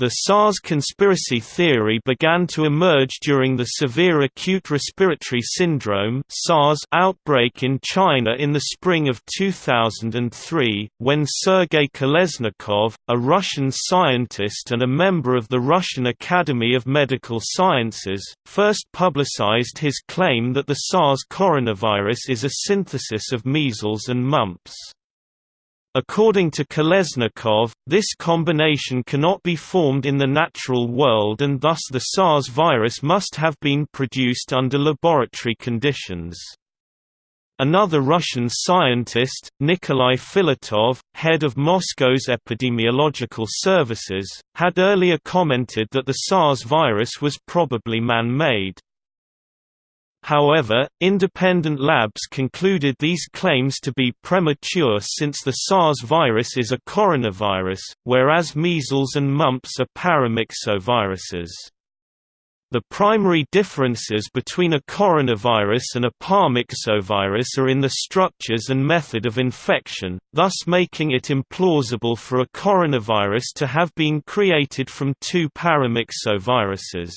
The SARS conspiracy theory began to emerge during the severe acute respiratory syndrome (SARS) outbreak in China in the spring of 2003, when Sergei Kolesnikov, a Russian scientist and a member of the Russian Academy of Medical Sciences, first publicized his claim that the SARS coronavirus is a synthesis of measles and mumps. According to Kolesnikov, this combination cannot be formed in the natural world and thus the SARS virus must have been produced under laboratory conditions. Another Russian scientist, Nikolai Filatov, head of Moscow's epidemiological services, had earlier commented that the SARS virus was probably man-made. However, independent labs concluded these claims to be premature since the SARS virus is a coronavirus, whereas measles and mumps are paramyxoviruses. The primary differences between a coronavirus and a paramyxovirus are in the structures and method of infection, thus making it implausible for a coronavirus to have been created from two paramyxoviruses.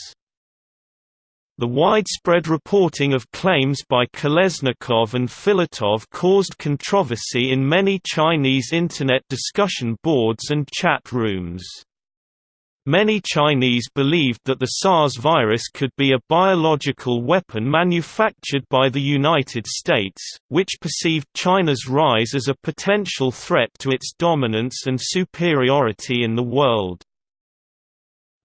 The widespread reporting of claims by Kolesnikov and Filatov caused controversy in many Chinese Internet discussion boards and chat rooms. Many Chinese believed that the SARS virus could be a biological weapon manufactured by the United States, which perceived China's rise as a potential threat to its dominance and superiority in the world.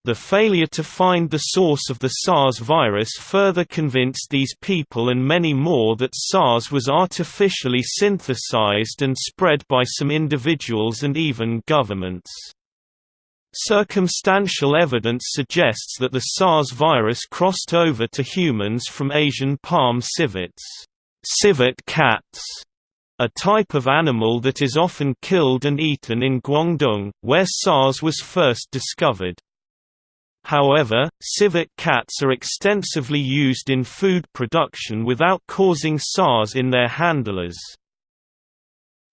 The failure to find the source of the SARS virus further convinced these people and many more that SARS was artificially synthesized and spread by some individuals and even governments. Circumstantial evidence suggests that the SARS virus crossed over to humans from Asian palm civets, civet cats, a type of animal that is often killed and eaten in Guangdong, where SARS was first discovered. However, civet cats are extensively used in food production without causing SARS in their handlers.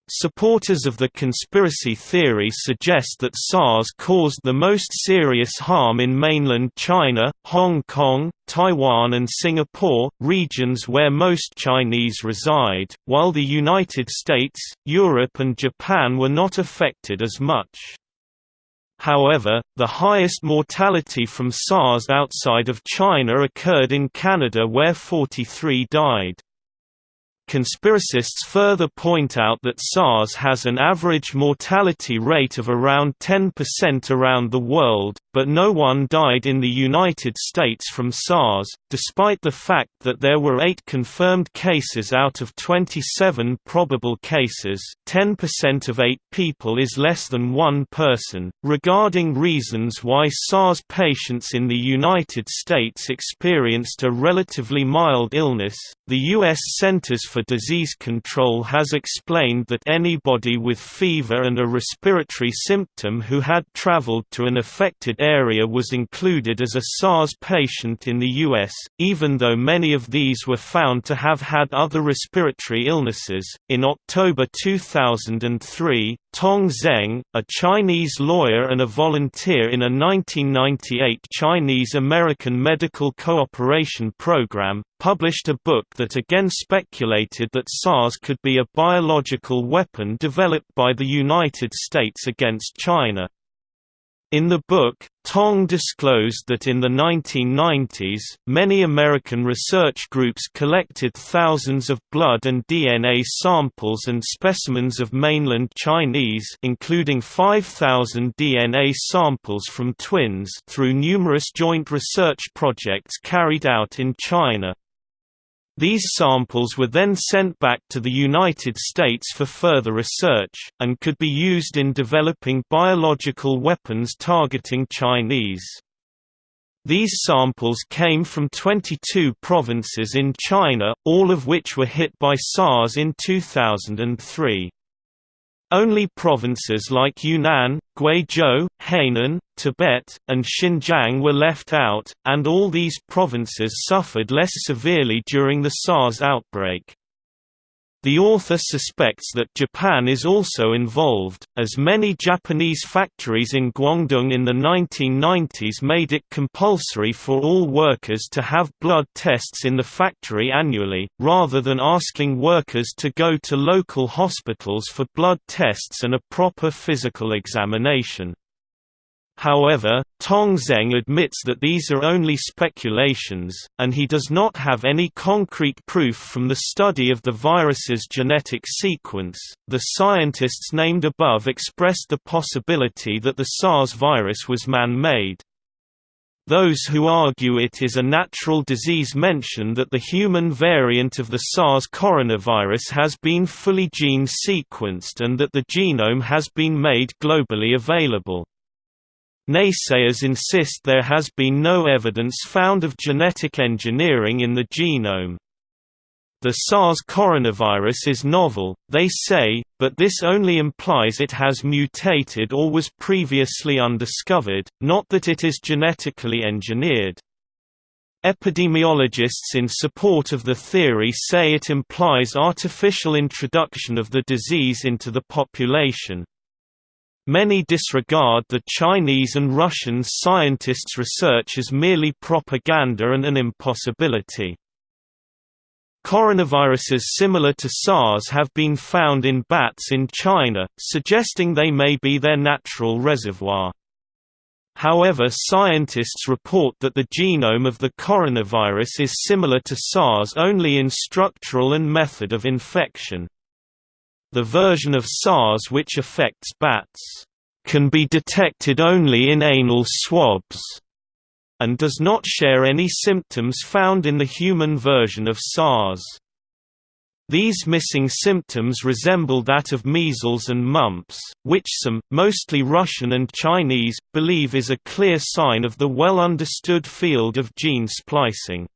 Supporters of the conspiracy theory suggest that SARS caused the most serious harm in mainland China, Hong Kong, Taiwan and Singapore, regions where most Chinese reside, while the United States, Europe and Japan were not affected as much. However, the highest mortality from SARS outside of China occurred in Canada where 43 died. Conspiracists further point out that SARS has an average mortality rate of around 10% around the world, but no one died in the United States from SARS, despite the fact that there were 8 confirmed cases out of 27 probable cases 10% of 8 people is less than one person. Regarding reasons why SARS patients in the United States experienced a relatively mild illness, the U.S. Centers for Disease Control has explained that anybody with fever and a respiratory symptom who had traveled to an affected area was included as a SARS patient in the U.S., even though many of these were found to have had other respiratory illnesses. In October 2003, Tong Zeng, a Chinese lawyer and a volunteer in a 1998 Chinese-American medical cooperation program, published a book that again speculated that SARS could be a biological weapon developed by the United States against China. In the book, Tong disclosed that in the 1990s, many American research groups collected thousands of blood and DNA samples and specimens of mainland Chinese including 5,000 DNA samples from twins through numerous joint research projects carried out in China. These samples were then sent back to the United States for further research, and could be used in developing biological weapons targeting Chinese. These samples came from 22 provinces in China, all of which were hit by SARS in 2003. Only provinces like Yunnan, Guizhou, Hainan, Tibet, and Xinjiang were left out, and all these provinces suffered less severely during the SARS outbreak. The author suspects that Japan is also involved, as many Japanese factories in Guangdong in the 1990s made it compulsory for all workers to have blood tests in the factory annually, rather than asking workers to go to local hospitals for blood tests and a proper physical examination. However, Tong Zeng admits that these are only speculations, and he does not have any concrete proof from the study of the virus's genetic sequence. The scientists named above expressed the possibility that the SARS virus was man made. Those who argue it is a natural disease mention that the human variant of the SARS coronavirus has been fully gene sequenced and that the genome has been made globally available. Naysayers insist there has been no evidence found of genetic engineering in the genome. The SARS coronavirus is novel, they say, but this only implies it has mutated or was previously undiscovered, not that it is genetically engineered. Epidemiologists in support of the theory say it implies artificial introduction of the disease into the population. Many disregard the Chinese and Russian scientists' research as merely propaganda and an impossibility. Coronaviruses similar to SARS have been found in bats in China, suggesting they may be their natural reservoir. However scientists report that the genome of the coronavirus is similar to SARS only in structural and method of infection. The version of SARS which affects bats can be detected only in anal swabs and does not share any symptoms found in the human version of SARS. These missing symptoms resemble that of measles and mumps, which some, mostly Russian and Chinese, believe is a clear sign of the well understood field of gene splicing.